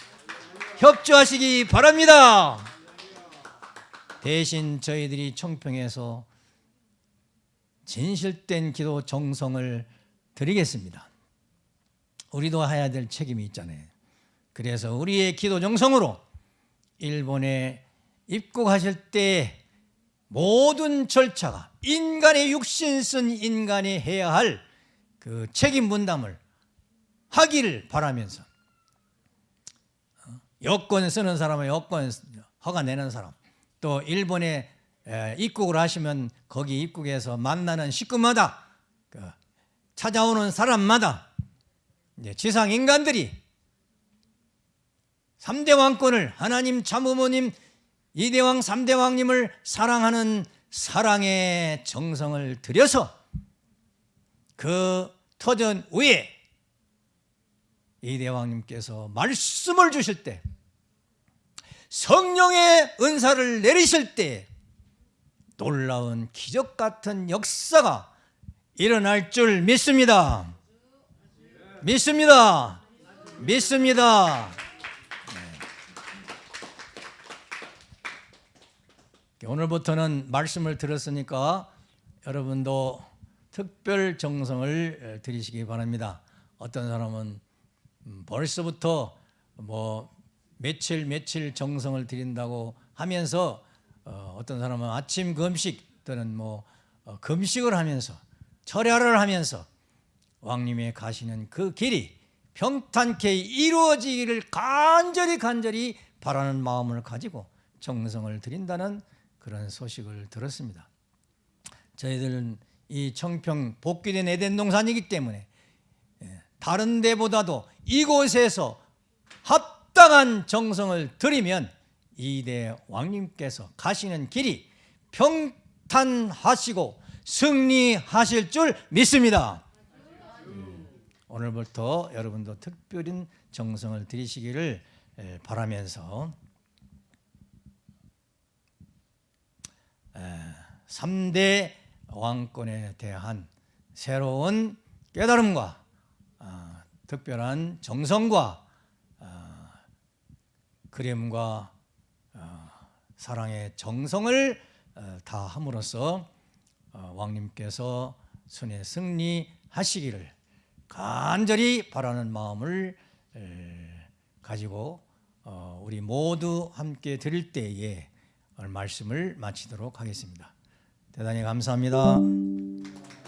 협조하시기 바랍니다. 대신 저희들이 청평에서 진실된 기도 정성을 드리겠습니다. 우리도 해야 될 책임이 있잖아요. 그래서 우리의 기도 정성으로 일본에 입국하실 때 모든 절차가 인간의 육신 쓴 인간이 해야 할 그 책임 분담을 하기를 바라면서 어, 여권 쓰는 사람은 여권 허가 내는 사람 또 일본에 입국을 하시면 거기 입국해서 만나는 식구마다 그 찾아오는 사람마다 지상 인간들이 3대 왕권을 하나님 참부모님 이대왕 3대 왕님을 사랑하는 사랑의 정성을 들여서 그 터전 위에 이대 왕님께서 말씀을 주실 때 성령의 은사를 내리실 때 놀라운 기적 같은 역사가 일어날 줄 믿습니다. 믿습니다. 믿습니다. 네. 오늘부터는 말씀을 들었으니까 여러분도 특별 정성을 드리시기 바랍니다. 어떤 사람은 음, 벌써부터 뭐 며칠 며칠 정성을 드린다고 하면서 어, 어떤 사람은 아침 금식 또는 뭐 어, 금식을 하면서 철야를 하면서 왕님의 가시는 그 길이 평탄케 이루어지기를 간절히 간절히 바라는 마음을 가지고 정성을 드린다는 그런 소식을 들었습니다. 저희들은 이 청평 복귀된 에덴 동산이기 때문에 예, 다른 데보다도 이곳에서 합 당한 정성을 들이면 이대 왕님께서 가시는 길이 평탄하시고 승리하실 줄 믿습니다. 오늘부터 여러분도 특별한 정성을 들이시기를 바라면서 3대 왕권에 대한 새로운 깨달음과 아, 특별한 정성과 아, 그림과 아, 사랑의 정성을 어, 다 함으로써 어, 왕님께서 순회 승리하시기를 간절히 바라는 마음을 가지고 어, 우리 모두 함께 드릴 때에 말씀을 마치도록 하겠습니다. 대단히 감사합니다.